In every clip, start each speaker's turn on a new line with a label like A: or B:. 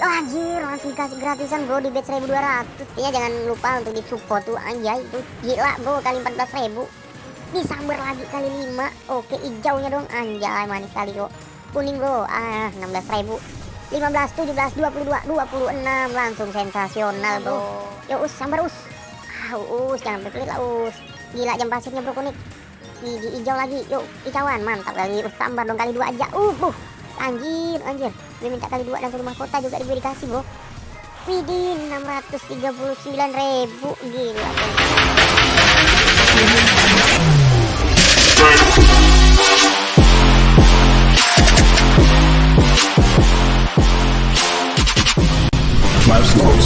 A: oh, anjir langsung dikasih gratisan bro di bet 1200 ya jangan lupa untuk di support tuh anjay itu gila bro kali 14.000 disambar lagi kali 5 oke hijaunya dong anjay manis sekali kok kuning bro ah 16.000 15 17 22 26 langsung sensasional bro. Yo us sambar us. Ah us jangan berkelit lah us. Gila jam pasirnya bro kuning. Di, di hijau lagi yuk hijauan mantap kali us sambar dong kali dua aja. Uh, uh. Anjir anjir gue minta kali dua dan satu mahkota juga diberi kasih bro Widih 639 ribu. Gila
B: Slot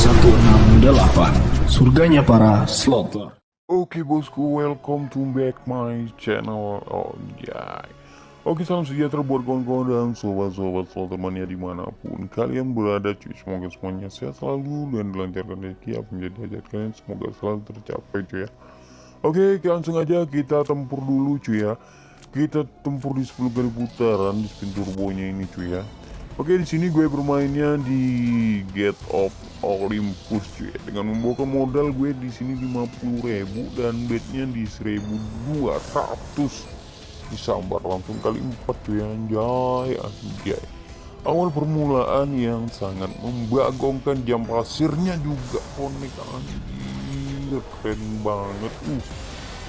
B: 168 Surganya para slotter
C: Oke bosku, welcome to back my channel. Oh yeah. Oke salam sejahtera buat kawan-kawan dan sobat-sobat teman ya di mana pun kalian berada cuy. Semoga semuanya sehat selalu dan dilancarkan rezeki apa menjadi hajat kalian. Semoga selalu tercapai cuy ya. Oke langsung aja kita tempur dulu cuy ya. Kita tempur di 10 kali putaran di spin turbonya ini cuy ya. Oke di sini gue bermainnya di Get of Olympus cuy. Ya. Dengan membawa modal gue di sini 50.000 dan bednya di 1200 disambar langsung kali empat cuy anjay anjay awal permulaan yang sangat membagongkan jam pasirnya juga konek anjir keren banget. Uh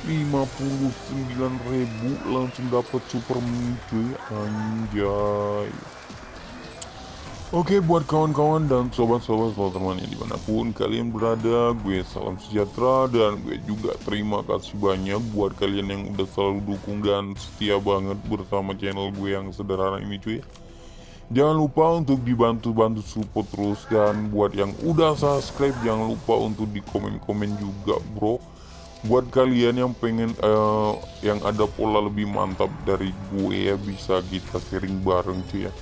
C: 59.000 langsung dapat super cuy anjay Oke buat kawan-kawan dan sobat-sobat teman yang di mana pun kalian berada. Gue salam sejahtera dan gue juga terima kasih banyak buat kalian yang udah selalu dukung dan setia banget bersama channel gue yang sederhana ini cuy. Jangan lupa untuk dibantu-bantu support terus dan buat yang udah subscribe jangan lupa untuk di komen-komen juga bro. Buat kalian yang pengen uh, yang ada pola lebih mantap dari gue ya bisa kita sharing bareng cuy ya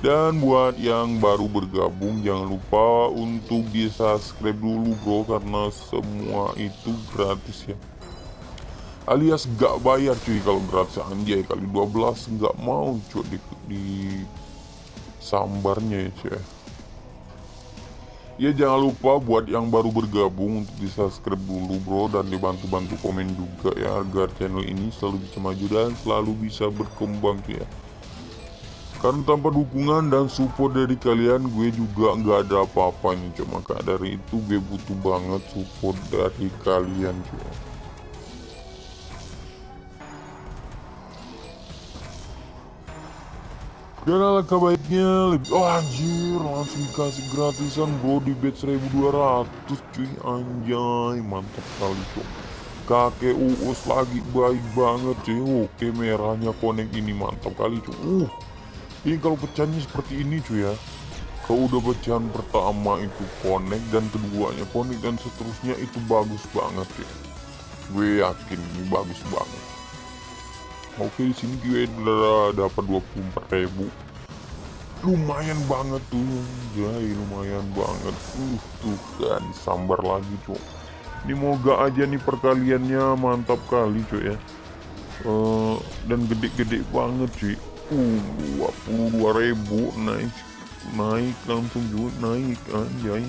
C: dan buat yang baru bergabung jangan lupa untuk di subscribe dulu bro karena semua itu gratis ya. Alias gak bayar cuy kalau gratis. Anjay kali 12 gak mau cuy di, di sambarnya ya cuy. Ya jangan lupa buat yang baru bergabung untuk di subscribe dulu bro dan dibantu-bantu komen juga ya agar channel ini selalu bisa maju dan selalu bisa berkembang cuy ya karena tanpa dukungan dan support dari kalian gue juga nggak ada apa-apanya cuma kak dari itu gue butuh banget support dari kalian cuy dan alangkah baiknya lebih oh anjir langsung dikasih gratisan bro di bet 1200 cuy. Anjay mantap kali cuy kakek uus lagi baik banget cuy. Oke merahnya konek ini mantap kali cuy uh ini kalau pecahannya seperti ini cuy ya. Kalau udah pecahan pertama itu connect dan keduanya connect dan seterusnya itu bagus banget ya gue yakin ini bagus banget. Oke di sini gue udah dapat 24 ribu. Lumayan banget tuh. Jai lumayan banget. Uh tuh kan sambar lagi cuy. Ini moga aja nih perkaliannya mantap kali cuy ya. Uh, dan gede-gede banget cuy uh 22 ribu naik naik langsung juga naik anjay.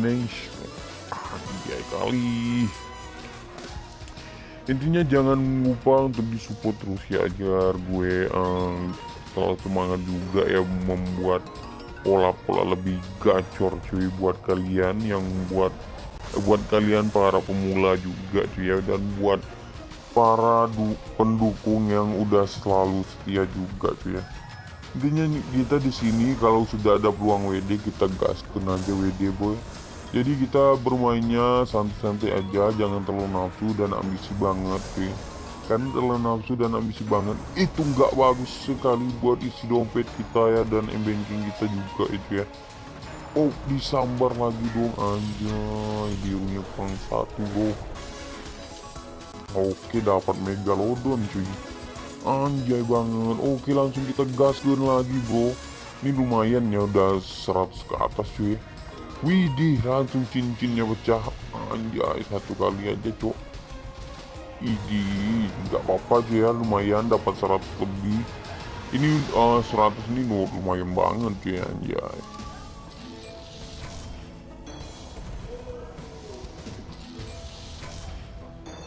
C: Nice anjay kali. Intinya jangan lupa untuk disupport terus ya agar gue um, selalu semangat juga ya membuat pola-pola lebih gacor cuy buat kalian yang buat buat kalian para pemula juga cuy ya dan buat para pendukung yang udah selalu setia juga tuh ya. Intinya kita di sini kalau sudah ada peluang WD kita gaskan aja WD boy. Jadi kita bermainnya santai-santai aja jangan terlalu nafsu dan ambisi banget cuy. Kan terlalu nafsu dan ambisi banget itu nggak bagus sekali buat isi dompet kita ya dan m-banking kita juga itu ya. Oh disambar lagi dong anjay. Birunya kurang satu bro Oke dapat megalodon cuy. Anjay banget. Oke langsung kita gaskan lagi bro. Ini lumayan ya udah 100 ke atas cuy. Widih langsung cincinnya pecah. Anjay satu kali aja cok. Idi nggak apa-apa cuy ya. Lumayan dapat 100 lebih. Ini uh, 100 ini lumayan banget cuy anjay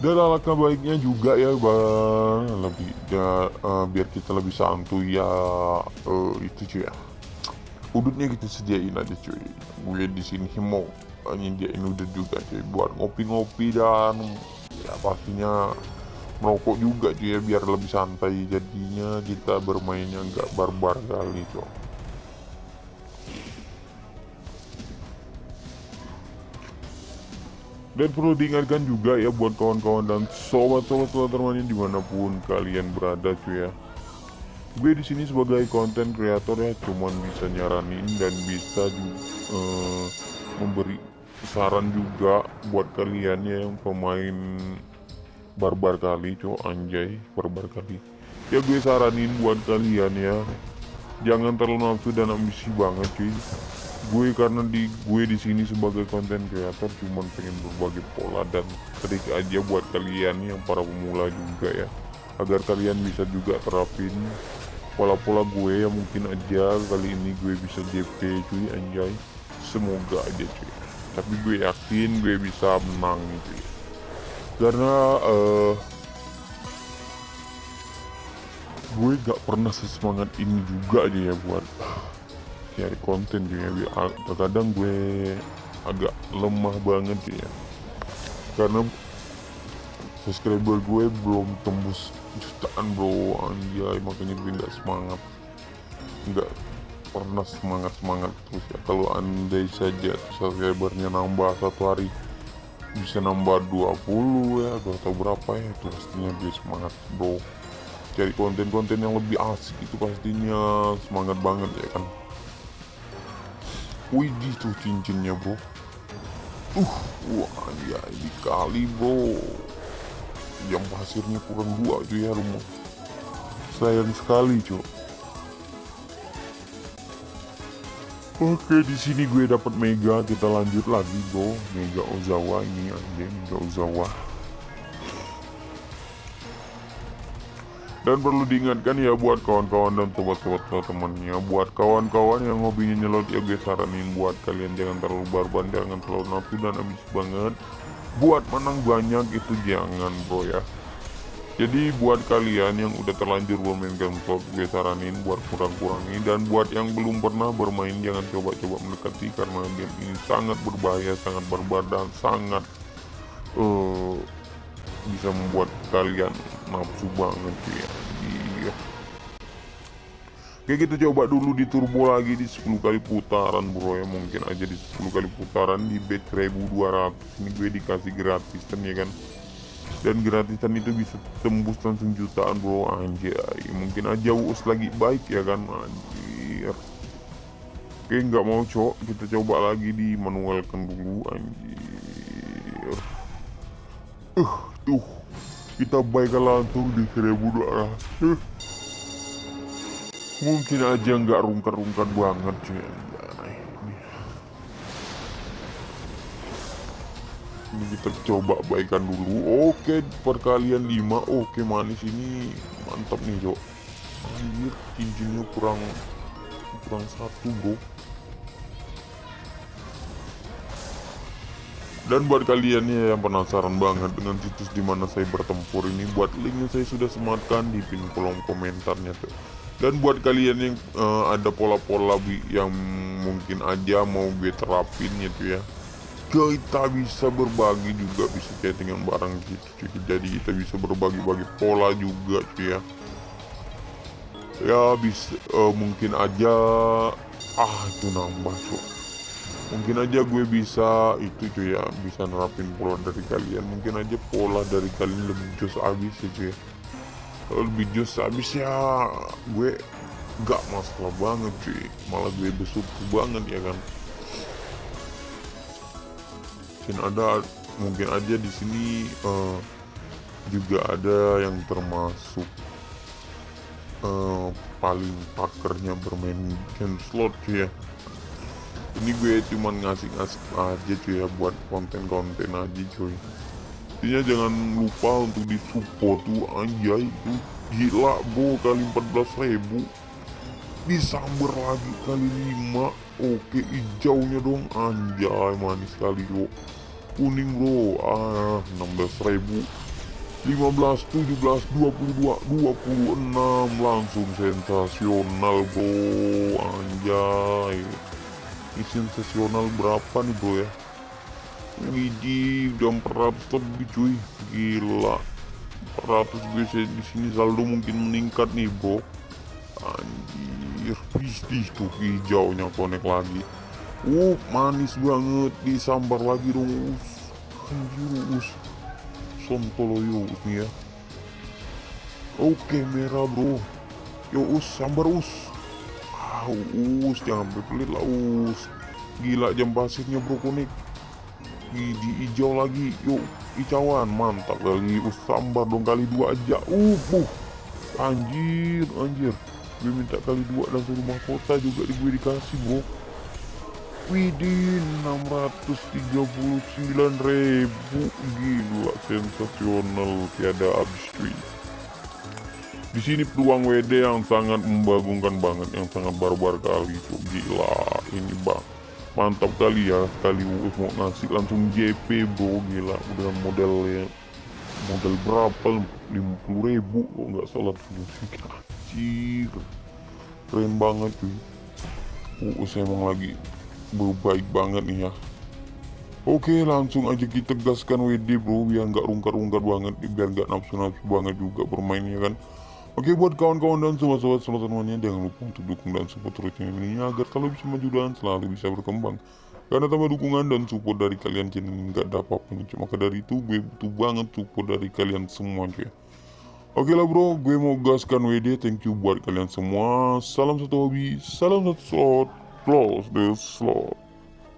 C: dan alangkah baiknya juga ya bang. Lebih ya, eh, biar kita lebih santuy ya. Eh, itu cuy ya. Udutnya kita sediain aja cuy. Gue di sini mau nyediain udut juga cuy buat ngopi-ngopi dan ya pastinya merokok juga cuy ya biar lebih santai jadinya kita bermainnya nggak barbar kali cuy dan perlu diingatkan juga ya buat kawan-kawan dan sobat-sobat Slotermania di mana pun kalian berada cuy ya. Gue di sini sebagai konten kreator ya cuman bisa nyaranin dan bisa juga eh, memberi saran juga buat kalian ya yang pemain barbar kali cuy anjay barbar kali. Ya gue saranin buat kalian ya jangan terlalu nafsu dan ambisi banget cuy gue karena di gue di sini sebagai konten kreator cuman pengen berbagi pola dan trik aja buat kalian yang para pemula juga ya. Agar kalian bisa juga terapin pola-pola gue yang mungkin aja. Kali ini gue bisa JP cuy anjay. Semoga aja cuy. Tapi gue yakin gue bisa menang cuy. Karena eh gue gak pernah sesemangat ini juga aja ya buat cari konten cuy ya terkadang gue agak lemah banget ya. Karena subscriber gue belum tembus jutaan bro. Anjay makanya gue nggak semangat. Nggak pernah semangat semangat terus ya. Kalau andai saja subscribernya nambah satu hari bisa nambah 20 ya atau berapa ya itu pastinya gue semangat bro. Cari konten-konten yang lebih asik itu pastinya semangat banget ya kan Wih tuh cincinnya bro Uh, wah ya dikali bro Jam pasirnya kurang dua cuy ya rumah. Sayang sekali cuy Oke di sini gue dapat Mega. Kita lanjut lagi bro Mega Ozawa ini anjing Mega Ozawa dan perlu diingatkan ya buat kawan-kawan dan sobat-sobat temannya buat kawan-kawan yang hobinya nyelot ya gue saranin buat kalian jangan terlalu barban jangan terlalu nafsu dan habis banget. Buat menang banyak itu jangan bro ya. Jadi buat kalian yang udah terlanjur bermain game slot gue saranin buat kurang-kurangi. Dan buat yang belum pernah bermain jangan coba-coba mendekati karena game ini sangat berbahaya sangat barbar dan sangat eh bisa membuat kalian nafsu banget ya. Iya. Oke kita coba dulu di turbo lagi di 10 kali putaran bro ya. Mungkin aja di 10 kali putaran di bet 1200 ini gue dikasih gratisan ya kan? Dan gratisan itu bisa tembus langsung jutaan bro. Anjay. Mungkin aja us lagi baik ya kan? Anjir. Oke nggak mau cok. Kita coba lagi di manualkan dulu. Anjir. Uh, tuh kita baikkan langsung di 1200 uh. Mungkin aja nggak rungkat-rungkat banget cuy ini. kita coba baikan dulu. Oke perkalian 5 Oke manis ini. Mantap nih Jok Anjir cincinnya kurang kurang satu bro Dan buat kalian ya yang penasaran banget dengan situs di mana saya bertempur ini, buat linknya saya sudah sematkan di pin kolom komentarnya tuh. Dan buat kalian yang eh, ada pola-pola yang mungkin aja mau gue terapin gitu ya, kita bisa berbagi juga bisa chattingan bareng gitu cuy. Jadi kita bisa berbagi-bagi pola juga cuy ya. Ya bisa eh, mungkin aja ah itu nambah cuy mungkin aja gue bisa itu cuy ya bisa nerapin pola dari kalian. Mungkin aja pola dari kalian lebih jos abis ya cuy kalau lebih jos abis ya gue gak masalah banget cuy. Malah gue bersyukur banget ya kan. Mungkin ada mungkin aja di sini eh, juga ada yang termasuk eh, paling pakernya bermain game slot cuy ya ini gue cuman ngasih-ngasih aja cuy ya buat konten-konten aja cuy. Intinya jangan lupa untuk di support tuh anjay. Itu gila bro kali 14 ribu. Disamber lagi kali 5 oke hijaunya dong anjay manis sekali bro. Kuning bro. Ah 16 ribu. 15, 17, 22, 26 langsung sensasional bro anjay ini sensasional berapa nih bro ya? Widih udah 400 lebih cuy. Gila. 400 biasa di sini saldo mungkin meningkat nih bro. Anjir widih tuh hijaunya konek lagi. Uh manis banget. Disambar lagi dong us anjir us sontolo yo us nih ya. Oke merah bro. Yo us sambar us us jangan berpelit lah us gila jam pasirnya bro konek di hijau lagi. Yuk hijauan mantap kali. Us sambar dong kali dua aja. Uh buh. anjir anjir. Gue minta kali dua dan suruh mahkota juga di gue dikasih bro. Widih 639 ribu. Gila sensasional. Tiada habis cuy di sini peluang WD yang sangat membagongkan banget yang sangat barbar kali tuh gila ini bang. Mantap kali ya kali US mau ngasih langsung JP bro. Gila udah modelnya. Model berapa? 50 ribu. Kok nggak salah anjir. Keren banget cuy. US emang lagi berbaik banget nih ya. Oke langsung aja kita gaskan WD bro. Biar nggak rungkat-rungkat banget. Biar nggak nafsu-nafsu banget juga bermainnya kan Oke buat kawan-kawan dan sobat-sobat semuanya jangan lupa untuk dukung dan support terus channel ini agar kalau bisa maju dan selalu bisa berkembang karena tambah dukungan dan support dari kalian channel ini nggak ada apa-apa cuma dari itu gue butuh banget support dari kalian semua cuy Oke lah bro, gue mau gaskan WD. Thank you buat kalian semua. Salam satu hobi, salam satu slot. Close the slot.